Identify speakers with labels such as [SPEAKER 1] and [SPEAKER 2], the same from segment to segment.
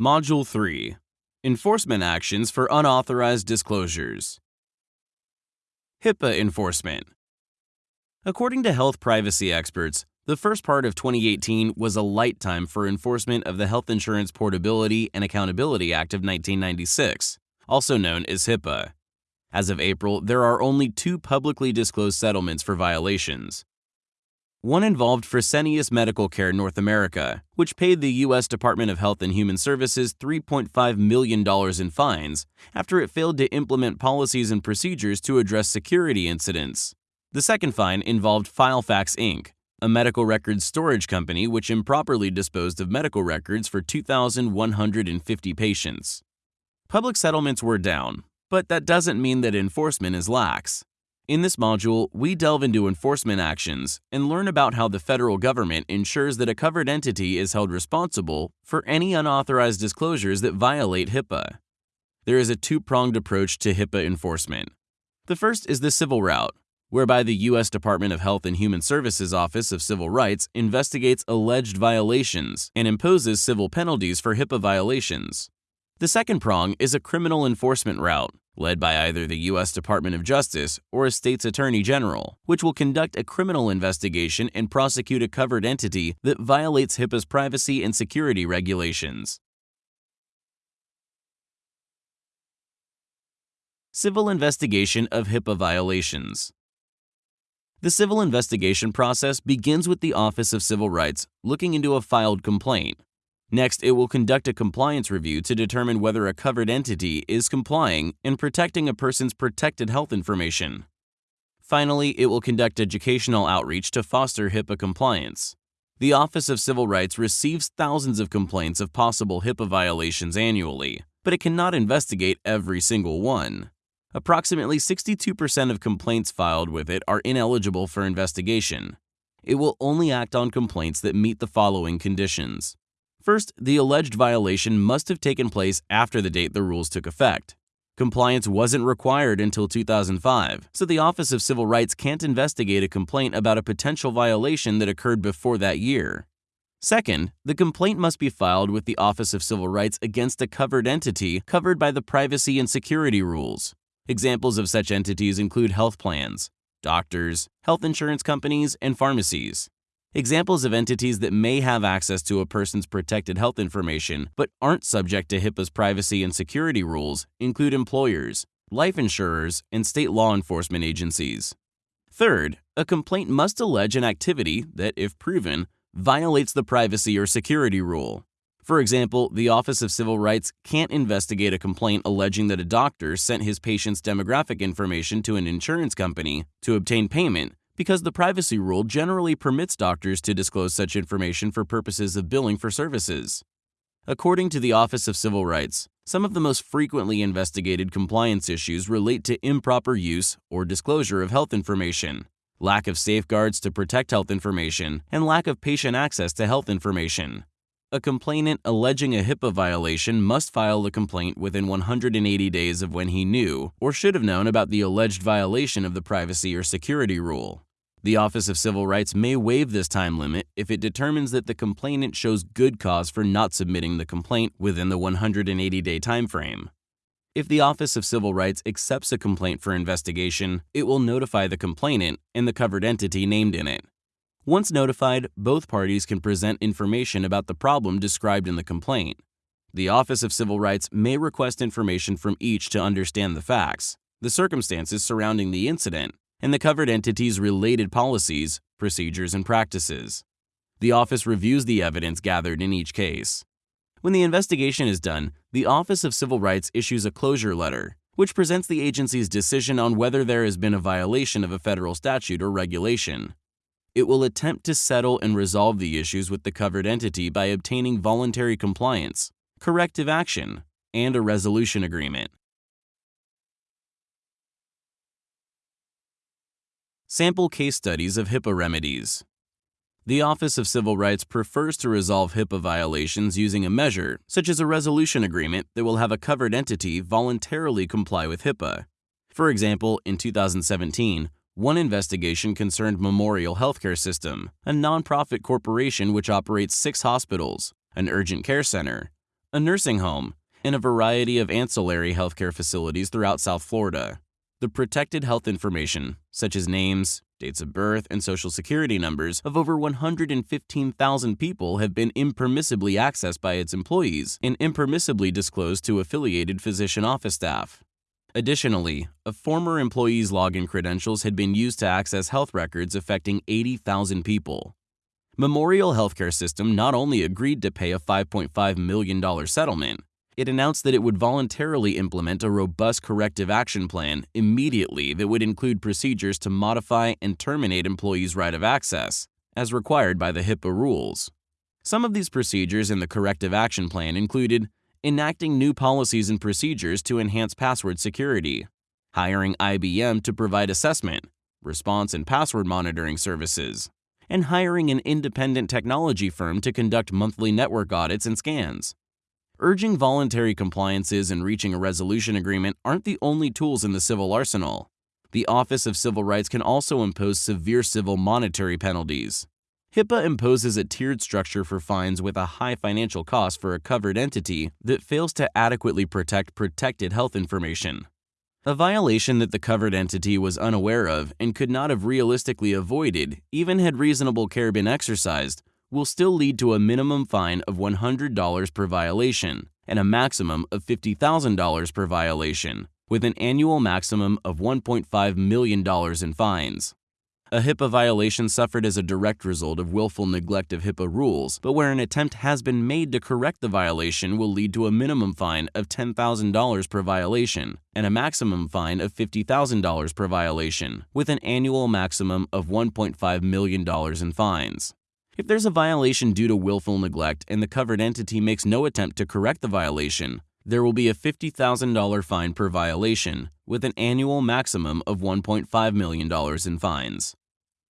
[SPEAKER 1] Module 3 Enforcement Actions for Unauthorized Disclosures. HIPAA Enforcement. According to health privacy experts, the first part of 2018 was a light time for enforcement of the Health Insurance Portability and Accountability Act of 1996, also known as HIPAA. As of April, there are only two publicly disclosed settlements for violations. One involved Fresenius Medical Care North America, which paid the U.S. Department of Health and Human Services $3.5 million in fines after it failed to implement policies and procedures to address security incidents. The second fine involved Filefax Inc., a medical records storage company which improperly disposed of medical records for 2,150 patients. Public settlements were down, but that doesn't mean that enforcement is lax. In this module, we delve into enforcement actions and learn about how the federal government ensures that a covered entity is held responsible for any unauthorized disclosures that violate HIPAA. There is a two-pronged approach to HIPAA enforcement. The first is the civil route, whereby the U.S. Department of Health and Human Services Office of Civil Rights investigates alleged violations and imposes civil penalties for HIPAA violations. The second prong is a criminal enforcement route, led by either the U.S. Department of Justice or a state's attorney general, which will conduct a criminal investigation and prosecute a covered entity that violates HIPAA's privacy and security regulations. Civil investigation of HIPAA violations. The civil investigation process begins with the Office of Civil Rights looking into a filed complaint, Next, it will conduct a compliance review to determine whether a covered entity is complying in protecting a person's protected health information. Finally, it will conduct educational outreach to foster HIPAA compliance. The Office of Civil Rights receives thousands of complaints of possible HIPAA violations annually, but it cannot investigate every single one. Approximately 62% of complaints filed with it are ineligible for investigation. It will only act on complaints that meet the following conditions. First, the alleged violation must have taken place after the date the rules took effect. Compliance wasn't required until 2005, so the Office of Civil Rights can't investigate a complaint about a potential violation that occurred before that year. Second, the complaint must be filed with the Office of Civil Rights against a covered entity covered by the privacy and security rules. Examples of such entities include health plans, doctors, health insurance companies, and pharmacies. Examples of entities that may have access to a person's protected health information but aren't subject to HIPAA's privacy and security rules include employers, life insurers, and state law enforcement agencies. Third, a complaint must allege an activity that, if proven, violates the privacy or security rule. For example, the Office of Civil Rights can't investigate a complaint alleging that a doctor sent his patient's demographic information to an insurance company to obtain payment because the privacy rule generally permits doctors to disclose such information for purposes of billing for services. According to the Office of Civil Rights, some of the most frequently investigated compliance issues relate to improper use or disclosure of health information, lack of safeguards to protect health information, and lack of patient access to health information. A complainant alleging a HIPAA violation must file the complaint within 180 days of when he knew or should have known about the alleged violation of the privacy or security rule. The Office of Civil Rights may waive this time limit if it determines that the complainant shows good cause for not submitting the complaint within the 180-day timeframe. If the Office of Civil Rights accepts a complaint for investigation, it will notify the complainant and the covered entity named in it. Once notified, both parties can present information about the problem described in the complaint. The Office of Civil Rights may request information from each to understand the facts, the circumstances surrounding the incident, and the covered entity's related policies, procedures, and practices. The office reviews the evidence gathered in each case. When the investigation is done, the Office of Civil Rights issues a closure letter, which presents the agency's decision on whether there has been a violation of a federal statute or regulation. It will attempt to settle and resolve the issues with the covered entity by obtaining voluntary compliance, corrective action, and a resolution agreement. Sample case studies of HIPAA remedies. The Office of Civil Rights prefers to resolve HIPAA violations using a measure, such as a resolution agreement that will have a covered entity voluntarily comply with HIPAA. For example, in 2017, one investigation concerned Memorial Healthcare System, a nonprofit corporation which operates six hospitals, an urgent care center, a nursing home, and a variety of ancillary healthcare facilities throughout South Florida. The protected health information, such as names, dates of birth, and social security numbers of over 115,000 people have been impermissibly accessed by its employees and impermissibly disclosed to affiliated physician office staff. Additionally, a former employee's login credentials had been used to access health records affecting 80,000 people. Memorial Healthcare System not only agreed to pay a $5.5 million settlement, it announced that it would voluntarily implement a robust corrective action plan immediately that would include procedures to modify and terminate employees' right of access, as required by the HIPAA rules. Some of these procedures in the corrective action plan included enacting new policies and procedures to enhance password security, hiring IBM to provide assessment, response, and password monitoring services, and hiring an independent technology firm to conduct monthly network audits and scans. Urging voluntary compliances and reaching a resolution agreement aren't the only tools in the civil arsenal. The Office of Civil Rights can also impose severe civil monetary penalties. HIPAA imposes a tiered structure for fines with a high financial cost for a covered entity that fails to adequately protect protected health information. A violation that the covered entity was unaware of and could not have realistically avoided, even had reasonable care been exercised, will still lead to a minimum fine of $100 per violation and a maximum of $50,000 per violation, with an annual maximum of $1.5 million in fines. A HIPAA violation suffered as a direct result of willful neglect of HIPAA rules, but where an attempt has been made to correct the violation will lead to a minimum fine of $10,000 per violation and a maximum fine of $50,000 per violation, with an annual maximum of $1.5 million in fines. If there's a violation due to willful neglect and the covered entity makes no attempt to correct the violation, there will be a $50,000 fine per violation, with an annual maximum of $1.5 million in fines.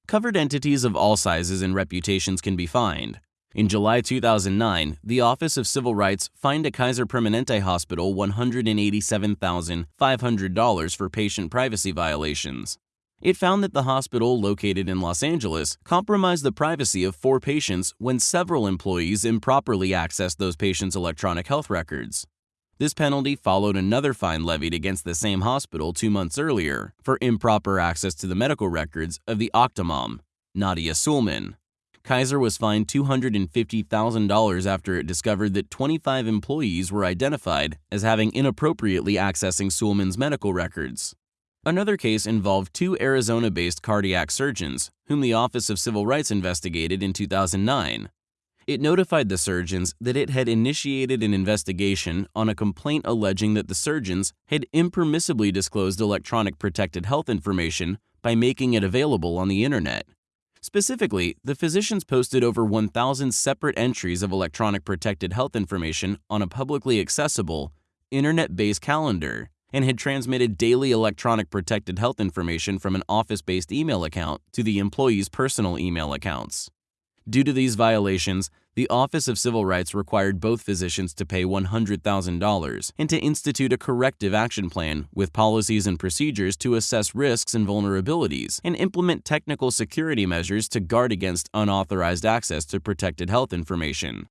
[SPEAKER 1] Covered entities of all sizes and reputations can be fined. In July 2009, the Office of Civil Rights fined a Kaiser Permanente hospital $187,500 for patient privacy violations. It found that the hospital, located in Los Angeles, compromised the privacy of four patients when several employees improperly accessed those patients' electronic health records. This penalty followed another fine levied against the same hospital two months earlier for improper access to the medical records of the Octomom, Nadya Suleman. Kaiser was fined $250,000 after it discovered that 25 employees were identified as having inappropriately accessing Suleman's medical records. Another case involved two Arizona based cardiac surgeons, whom the Office of Civil Rights investigated in 2009. It notified the surgeons that it had initiated an investigation on a complaint alleging that the surgeons had impermissibly disclosed electronic protected health information by making it available on the internet. Specifically, the physicians posted over 1,000 separate entries of electronic protected health information on a publicly accessible, internet based calendar and had transmitted daily electronic protected health information from an office based email account to the employees' personal email accounts. Due to these violations, the Office of Civil Rights required both physicians to pay $100,000 and to institute a corrective action plan with policies and procedures to assess risks and vulnerabilities and implement technical security measures to guard against unauthorized access to protected health information.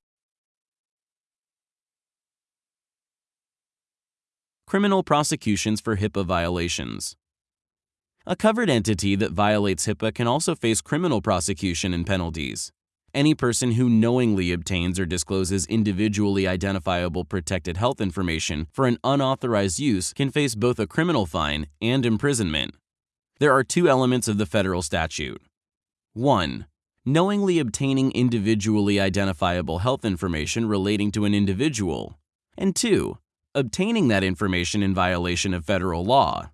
[SPEAKER 1] Criminal prosecutions for HIPAA violations. A covered entity that violates HIPAA can also face criminal prosecution and penalties. Any person who knowingly obtains or discloses individually identifiable protected health information for an unauthorized use can face both a criminal fine and imprisonment. There are two elements of the federal statute. 1. Knowingly obtaining individually identifiable health information relating to an individual. And 2 obtaining that information in violation of federal law.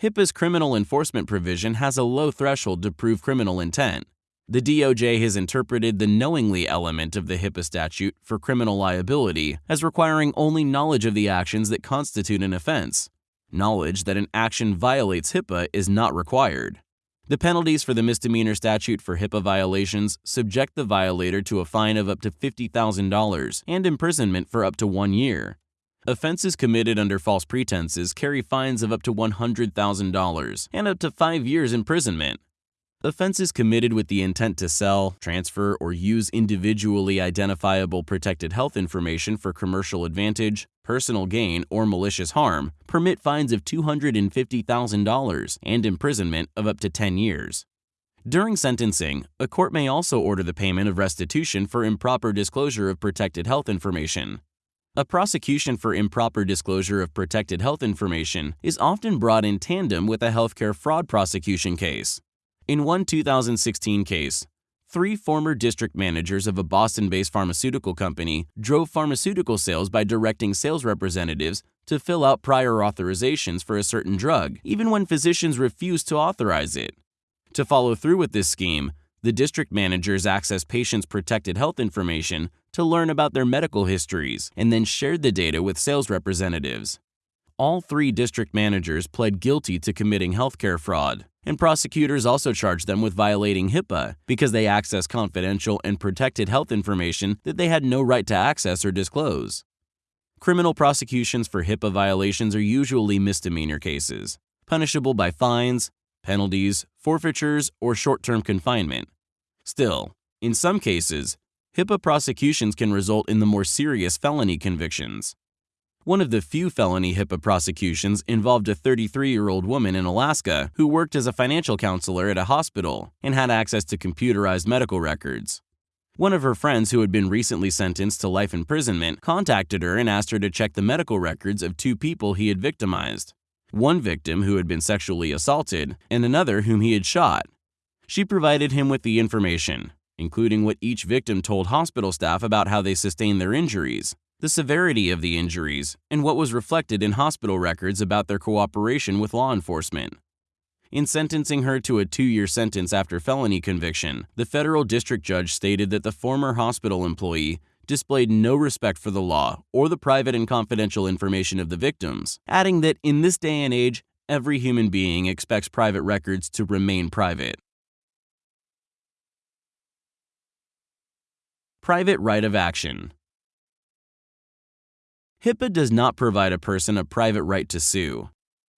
[SPEAKER 1] HIPAA's criminal enforcement provision has a low threshold to prove criminal intent. The DOJ has interpreted the knowingly element of the HIPAA statute for criminal liability as requiring only knowledge of the actions that constitute an offense. Knowledge that an action violates HIPAA is not required. The penalties for the misdemeanor statute for HIPAA violations subject the violator to a fine of up to $50,000 and imprisonment for up to one year. Offenses committed under false pretenses carry fines of up to $100,000 and up to five years imprisonment. Offenses committed with the intent to sell, transfer, or use individually identifiable protected health information for commercial advantage, personal gain, or malicious harm permit fines of $250,000 and imprisonment of up to 10 years. During sentencing, a court may also order the payment of restitution for improper disclosure of protected health information. A prosecution for improper disclosure of protected health information is often brought in tandem with a healthcare fraud prosecution case. In one 2016 case, three former district managers of a Boston based pharmaceutical company drove pharmaceutical sales by directing sales representatives to fill out prior authorizations for a certain drug, even when physicians refused to authorize it. To follow through with this scheme, the district managers accessed patients' protected health information to learn about their medical histories and then shared the data with sales representatives. All three district managers pled guilty to committing healthcare fraud and prosecutors also charged them with violating HIPAA because they accessed confidential and protected health information that they had no right to access or disclose. Criminal prosecutions for HIPAA violations are usually misdemeanor cases, punishable by fines, penalties, forfeitures, or short term confinement. Still, in some cases, HIPAA prosecutions can result in the more serious felony convictions. One of the few felony HIPAA prosecutions involved a 33 year old woman in Alaska who worked as a financial counselor at a hospital and had access to computerized medical records. One of her friends who had been recently sentenced to life imprisonment contacted her and asked her to check the medical records of two people he had victimized one victim who had been sexually assaulted, and another whom he had shot. She provided him with the information, including what each victim told hospital staff about how they sustained their injuries, the severity of the injuries, and what was reflected in hospital records about their cooperation with law enforcement. In sentencing her to a two year sentence after felony conviction, the federal district judge stated that the former hospital employee displayed no respect for the law or the private and confidential information of the victims, adding that in this day and age, every human being expects private records to remain private. Private right of action. HIPAA does not provide a person a private right to sue.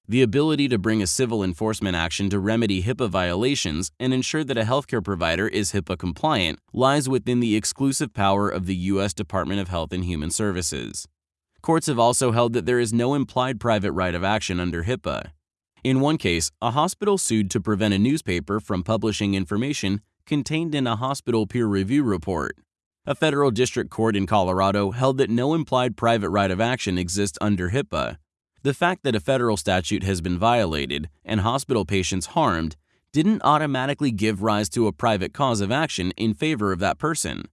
[SPEAKER 1] The ability to bring a civil enforcement action to remedy HIPAA violations and ensure that a healthcare provider is HIPAA compliant lies within the exclusive power of the U.S. Department of Health and Human Services. Courts have also held that there is no implied private right of action under HIPAA. In one case, a hospital sued to prevent a newspaper from publishing information contained in a hospital peer review report. A federal district court in Colorado held that no implied private right of action exists under HIPAA. The fact that a federal statute has been violated and hospital patients harmed didn't automatically give rise to a private cause of action in favor of that person.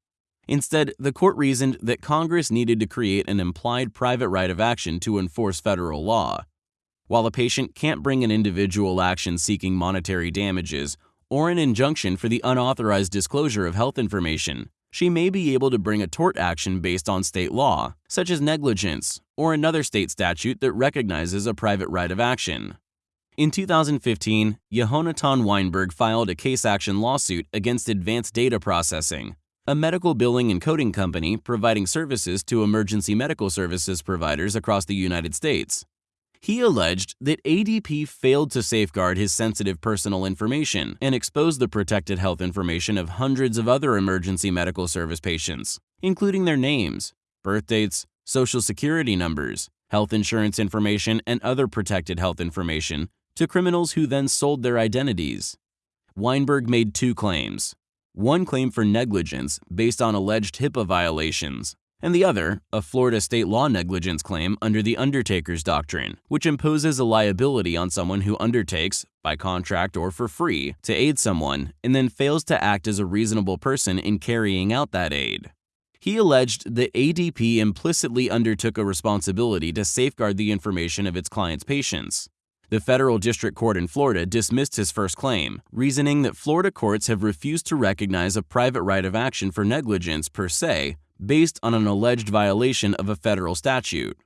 [SPEAKER 1] Instead, the court reasoned that Congress needed to create an implied private right of action to enforce federal law. While a patient can't bring an individual action seeking monetary damages or an injunction for the unauthorized disclosure of health information, she may be able to bring a tort action based on state law, such as negligence, or another state statute that recognizes a private right of action. In 2015, Yehonatan Weinberg filed a case action lawsuit against Advanced Data Processing, a medical billing and coding company providing services to emergency medical services providers across the United States. He alleged that ADP failed to safeguard his sensitive personal information and exposed the protected health information of hundreds of other emergency medical service patients, including their names, birth dates, social security numbers, health insurance information, and other protected health information to criminals who then sold their identities. Weinberg made two claims. One claim for negligence based on alleged HIPAA violations, and the other, a Florida state law negligence claim under the Undertaker's Doctrine, which imposes a liability on someone who undertakes, by contract or for free, to aid someone and then fails to act as a reasonable person in carrying out that aid. He alleged that ADP implicitly undertook a responsibility to safeguard the information of its client's patients. The federal district court in Florida dismissed his first claim, reasoning that Florida courts have refused to recognize a private right of action for negligence per se based on an alleged violation of a federal statute.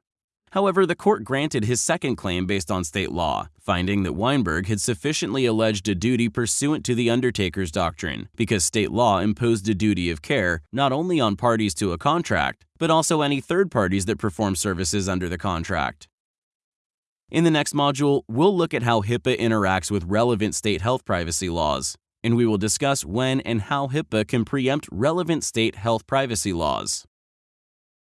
[SPEAKER 1] However, the court granted his second claim based on state law, finding that Weinberg had sufficiently alleged a duty pursuant to the Undertaker's Doctrine because state law imposed a duty of care not only on parties to a contract, but also any third parties that perform services under the contract. In the next module, we'll look at how HIPAA interacts with relevant state health privacy laws, and we will discuss when and how HIPAA can preempt relevant state health privacy laws.